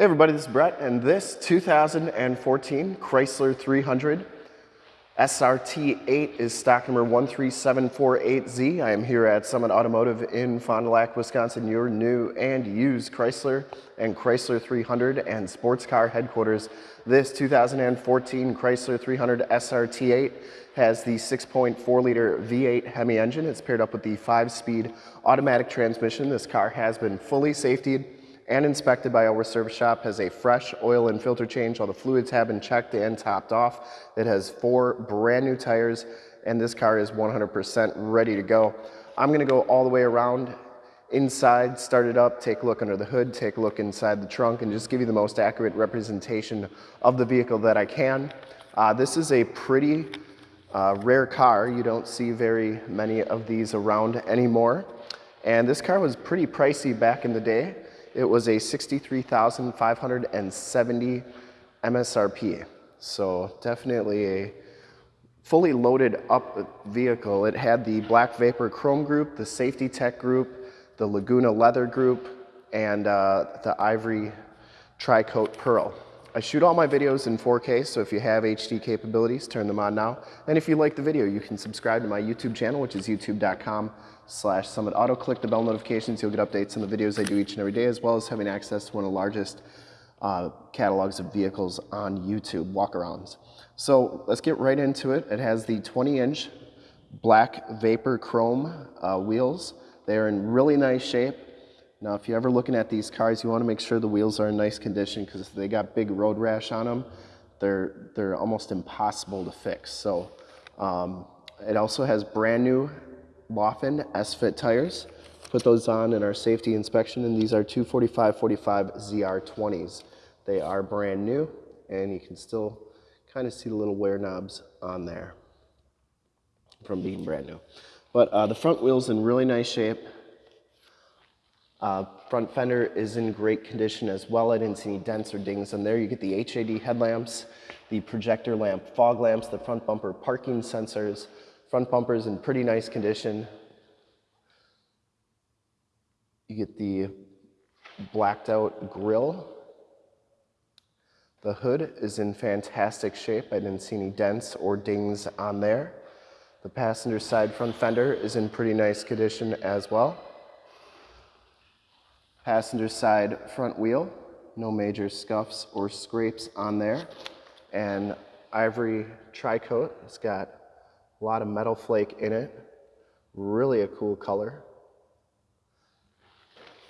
Hey everybody, this is Brett, and this 2014 Chrysler 300 SRT8 is stock number 13748Z. I am here at Summit Automotive in Fond du Lac, Wisconsin, your new and used Chrysler and Chrysler 300 and sports car headquarters. This 2014 Chrysler 300 SRT8 has the 6.4 liter V8 Hemi engine. It's paired up with the five speed automatic transmission. This car has been fully safetied and inspected by our service shop, has a fresh oil and filter change. All the fluids have been checked and topped off. It has four brand new tires and this car is 100% ready to go. I'm gonna go all the way around inside, start it up, take a look under the hood, take a look inside the trunk and just give you the most accurate representation of the vehicle that I can. Uh, this is a pretty uh, rare car. You don't see very many of these around anymore. And this car was pretty pricey back in the day. It was a 63,570 MSRP. So definitely a fully loaded up vehicle. It had the Black Vapor Chrome group, the Safety Tech group, the Laguna Leather group, and uh, the Ivory Tri-Coat Pearl. I shoot all my videos in 4K, so if you have HD capabilities, turn them on now. And if you like the video, you can subscribe to my YouTube channel, which is youtube.com slash Summit Auto. Click the bell notifications. You'll get updates on the videos I do each and every day, as well as having access to one of the largest uh, catalogs of vehicles on YouTube, walkarounds. So let's get right into it. It has the 20-inch black Vapor Chrome uh, wheels. They're in really nice shape. Now, if you're ever looking at these cars, you want to make sure the wheels are in nice condition because if they got big road rash on them, they're, they're almost impossible to fix. So um, it also has brand new Laufenn S-Fit tires. Put those on in our safety inspection, and these are 245-45 ZR20s. They are brand new, and you can still kind of see the little wear knobs on there from being brand new. But uh, the front wheel's in really nice shape. Uh, front fender is in great condition as well. I didn't see any dents or dings on there. You get the HID headlamps, the projector lamp fog lamps, the front bumper parking sensors, front bumper's in pretty nice condition. You get the blacked out grille. The hood is in fantastic shape. I didn't see any dents or dings on there. The passenger side front fender is in pretty nice condition as well. Passenger side front wheel, no major scuffs or scrapes on there. And ivory tri-coat, it's got a lot of metal flake in it. Really a cool color.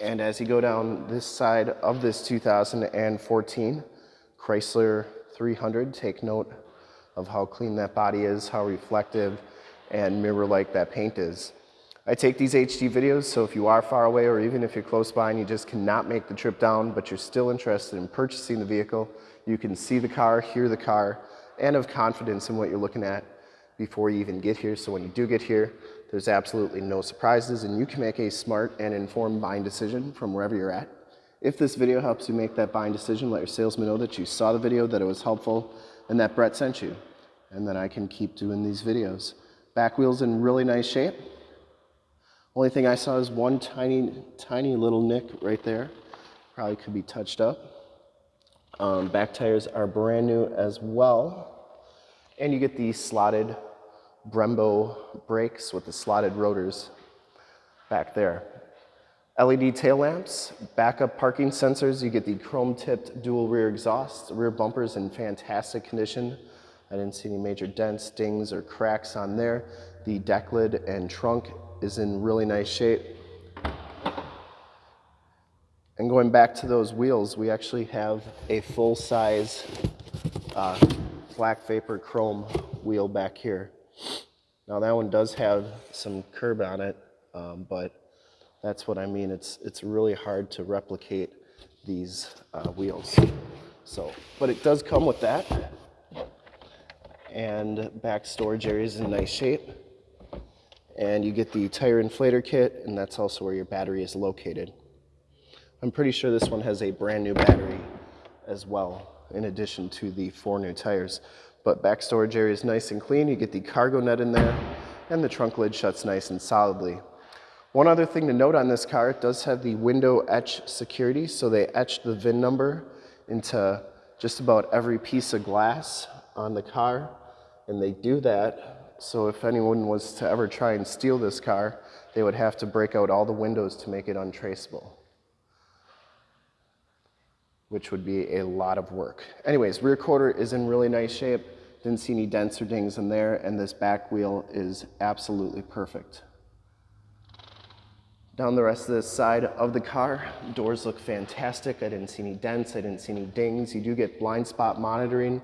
And as you go down this side of this 2014 Chrysler 300, take note of how clean that body is, how reflective and mirror-like that paint is. I take these HD videos, so if you are far away or even if you're close by and you just cannot make the trip down, but you're still interested in purchasing the vehicle, you can see the car, hear the car, and have confidence in what you're looking at before you even get here. So when you do get here, there's absolutely no surprises and you can make a smart and informed buying decision from wherever you're at. If this video helps you make that buying decision, let your salesman know that you saw the video, that it was helpful, and that Brett sent you. And then I can keep doing these videos. Back wheel's in really nice shape. Only thing I saw is one tiny, tiny little nick right there. Probably could be touched up. Um, back tires are brand new as well. And you get the slotted Brembo brakes with the slotted rotors back there. LED tail lamps, backup parking sensors. You get the chrome tipped dual rear exhaust. rear bumpers in fantastic condition. I didn't see any major dents, dings, or cracks on there. The deck lid and trunk is in really nice shape. And going back to those wheels, we actually have a full-size uh, black vapor chrome wheel back here. Now that one does have some curb on it, um, but that's what I mean. It's, it's really hard to replicate these uh, wheels. So, but it does come with that. And back storage area is in nice shape and you get the tire inflator kit, and that's also where your battery is located. I'm pretty sure this one has a brand new battery as well, in addition to the four new tires. But back storage area is nice and clean. You get the cargo net in there, and the trunk lid shuts nice and solidly. One other thing to note on this car, it does have the window etch security, so they etched the VIN number into just about every piece of glass on the car. And they do that so if anyone was to ever try and steal this car, they would have to break out all the windows to make it untraceable, which would be a lot of work. Anyways, rear quarter is in really nice shape. Didn't see any dents or dings in there, and this back wheel is absolutely perfect. Down the rest of this side of the car, doors look fantastic. I didn't see any dents, I didn't see any dings. You do get blind spot monitoring,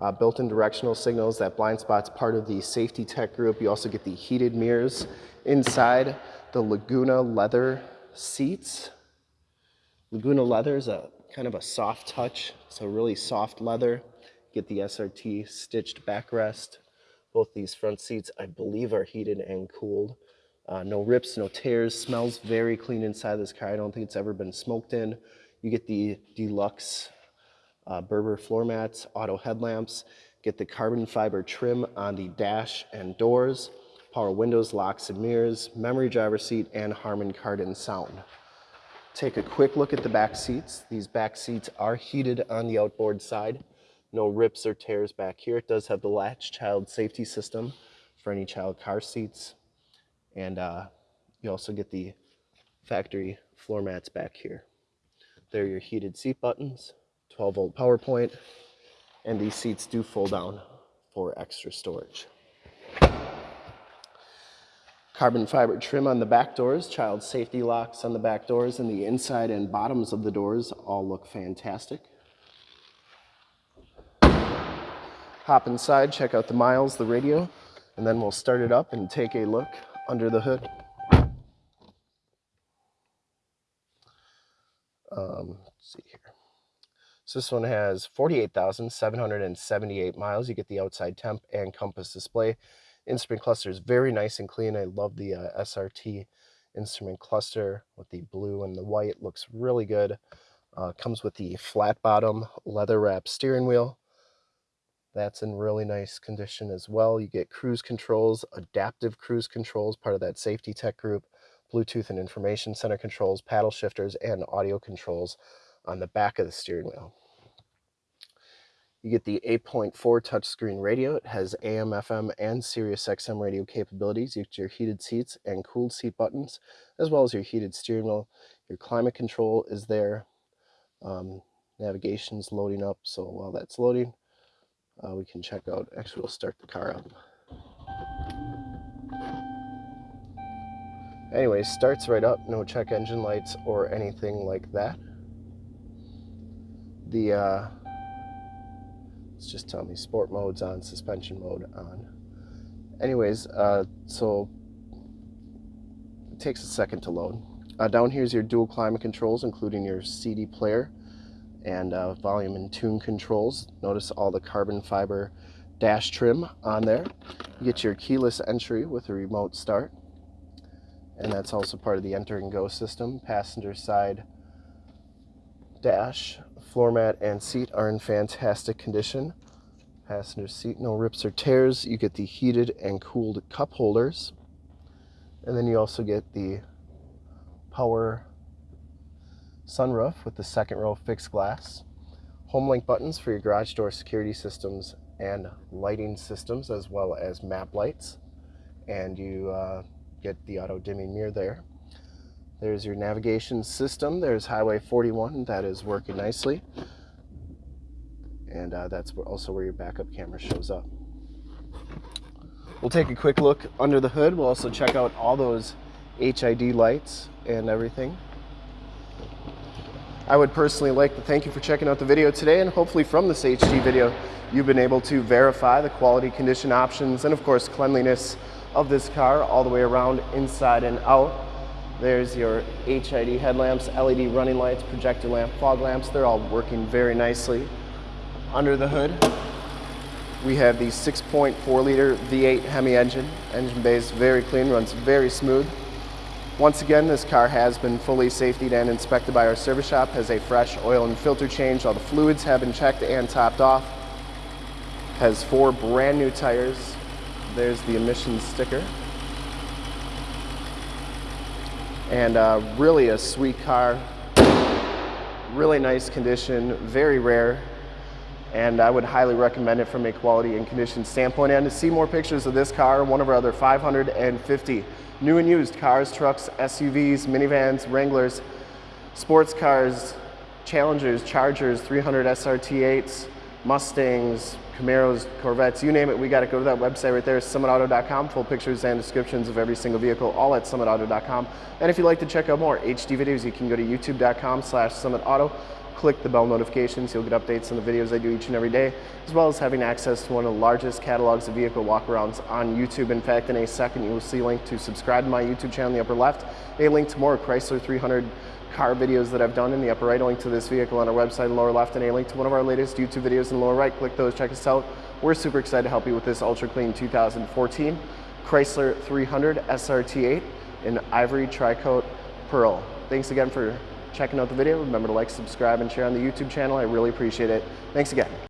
uh, built-in directional signals. That blind spot's part of the safety tech group. You also get the heated mirrors inside the Laguna leather seats. Laguna leather is a kind of a soft touch, so really soft leather. Get the SRT stitched backrest. Both these front seats, I believe, are heated and cooled. Uh, no rips, no tears, smells very clean inside this car. I don't think it's ever been smoked in. You get the deluxe uh, Berber floor mats, auto headlamps, get the carbon fiber trim on the dash and doors, power windows, locks and mirrors, memory driver seat, and Harman Kardon sound. Take a quick look at the back seats. These back seats are heated on the outboard side. No rips or tears back here. It does have the latch child safety system for any child car seats. And uh, you also get the factory floor mats back here. There are your heated seat buttons, 12 volt power point, and these seats do fold down for extra storage. Carbon fiber trim on the back doors, child safety locks on the back doors, and the inside and bottoms of the doors all look fantastic. Hop inside, check out the miles, the radio, and then we'll start it up and take a look under the hood. Um, let's see here. So this one has 48,778 miles. You get the outside temp and compass display. Instrument cluster is very nice and clean. I love the uh, SRT instrument cluster with the blue and the white. Looks really good. Uh, comes with the flat bottom leather wrap steering wheel. That's in really nice condition as well. You get cruise controls, adaptive cruise controls, part of that safety tech group, Bluetooth and information center controls, paddle shifters, and audio controls on the back of the steering wheel. You get the 8.4 touchscreen radio. It has AM, FM, and Sirius XM radio capabilities. You get your heated seats and cooled seat buttons, as well as your heated steering wheel. Your climate control is there. Um, navigation's loading up, so while that's loading, uh, we can check out, actually we'll start the car up. Anyway, starts right up, no check engine lights or anything like that. The, uh, it's just telling me sport mode's on, suspension mode on. Anyways, uh, so it takes a second to load. Uh, down here is your dual climate controls, including your CD player and uh, volume and tune controls. Notice all the carbon fiber dash trim on there. You get your keyless entry with a remote start. And that's also part of the enter and go system. Passenger side dash, floor mat, and seat are in fantastic condition. Passenger seat, no rips or tears. You get the heated and cooled cup holders. And then you also get the power sunroof with the second row fixed glass, home link buttons for your garage door security systems and lighting systems as well as map lights and you uh, get the auto dimming mirror there. There's your navigation system. There's Highway 41 that is working nicely and uh, that's also where your backup camera shows up. We'll take a quick look under the hood. We'll also check out all those HID lights and everything. I would personally like to thank you for checking out the video today and hopefully from this HD video you've been able to verify the quality condition options and of course cleanliness of this car all the way around inside and out. There's your HID headlamps, LED running lights, projector lamp, fog lamps. They're all working very nicely. Under the hood, we have the 6.4 liter V8 Hemi engine. Engine bay is very clean, runs very smooth. Once again, this car has been fully safetied and inspected by our service shop, has a fresh oil and filter change. All the fluids have been checked and topped off. Has four brand new tires. There's the emissions sticker. And uh, really a sweet car. really nice condition, very rare, and I would highly recommend it from a quality and condition standpoint. And to see more pictures of this car, one of our other 550 new and used cars, trucks, SUVs, minivans, Wranglers, sports cars, Challengers, Chargers, 300 SRT8s, Mustangs, Camaros, Corvettes, you name it, we got to go to that website right there, summitauto.com, full pictures and descriptions of every single vehicle, all at summitauto.com. And if you'd like to check out more HD videos, you can go to youtube.com slash summitauto, click the bell notifications, you'll get updates on the videos I do each and every day, as well as having access to one of the largest catalogs of vehicle walkarounds on YouTube. In fact, in a second, you will see a link to subscribe to my YouTube channel in the upper left, a link to more Chrysler 300 car videos that I've done in the upper right, a link to this vehicle on our website in the lower left, and a link to one of our latest YouTube videos in the lower right. Click those, check us out. We're super excited to help you with this ultra clean 2014 Chrysler 300 SRT8 in ivory tricoat pearl. Thanks again for checking out the video. Remember to like, subscribe, and share on the YouTube channel. I really appreciate it. Thanks again.